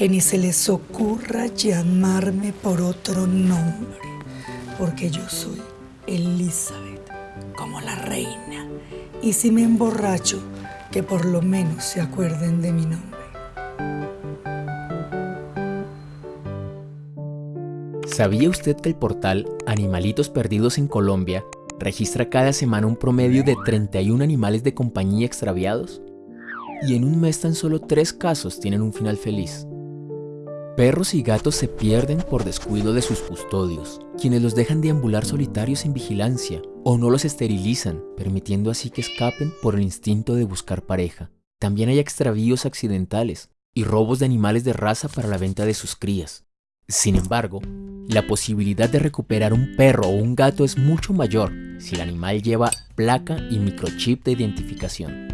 que ni se les ocurra llamarme por otro nombre, porque yo soy Elizabeth, como la reina. Y si me emborracho, que por lo menos se acuerden de mi nombre. ¿Sabía usted que el portal Animalitos Perdidos en Colombia registra cada semana un promedio de 31 animales de compañía extraviados? Y en un mes tan solo tres casos tienen un final feliz. Perros y gatos se pierden por descuido de sus custodios, quienes los dejan deambular solitarios sin vigilancia o no los esterilizan, permitiendo así que escapen por el instinto de buscar pareja. También hay extravíos accidentales y robos de animales de raza para la venta de sus crías. Sin embargo, la posibilidad de recuperar un perro o un gato es mucho mayor si el animal lleva placa y microchip de identificación.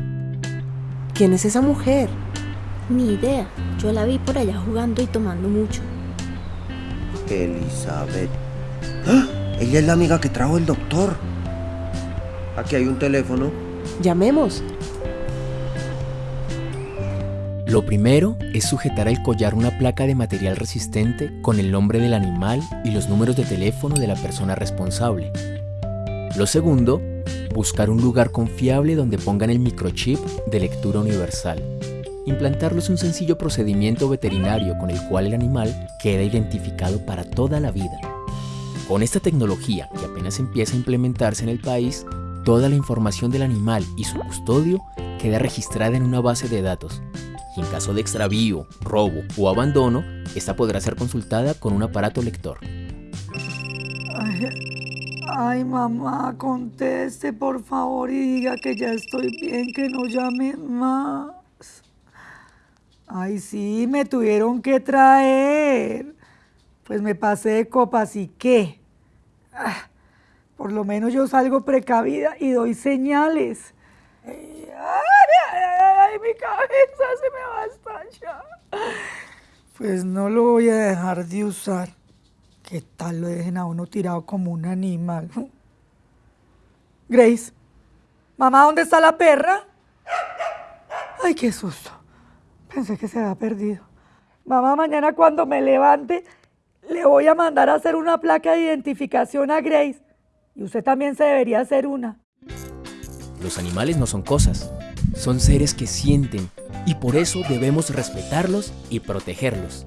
¿Quién es esa mujer? Ni idea, yo la vi por allá jugando y tomando mucho. Elizabeth. ¡Ah! Ella es la amiga que trajo el doctor. Aquí hay un teléfono. Llamemos. Lo primero es sujetar al collar una placa de material resistente con el nombre del animal y los números de teléfono de la persona responsable. Lo segundo, buscar un lugar confiable donde pongan el microchip de lectura universal. Implantarlo es un sencillo procedimiento veterinario con el cual el animal queda identificado para toda la vida. Con esta tecnología, que apenas empieza a implementarse en el país, toda la información del animal y su custodio queda registrada en una base de datos, y en caso de extravío, robo o abandono, esta podrá ser consultada con un aparato lector. Ay, mamá, conteste por favor y diga que ya estoy bien, que no llame más. Ay, sí, me tuvieron que traer. Pues me pasé de copas y qué. Ah, por lo menos yo salgo precavida y doy señales. Ay, mi cabeza se me va a estallar. Pues no lo voy a dejar de usar. ¿Qué tal lo dejen a uno tirado como un animal? Grace, mamá, ¿dónde está la perra? Ay, qué susto. Pensé que se había perdido. Mamá, mañana cuando me levante, le voy a mandar a hacer una placa de identificación a Grace. Y usted también se debería hacer una. Los animales no son cosas, son seres que sienten y por eso debemos respetarlos y protegerlos.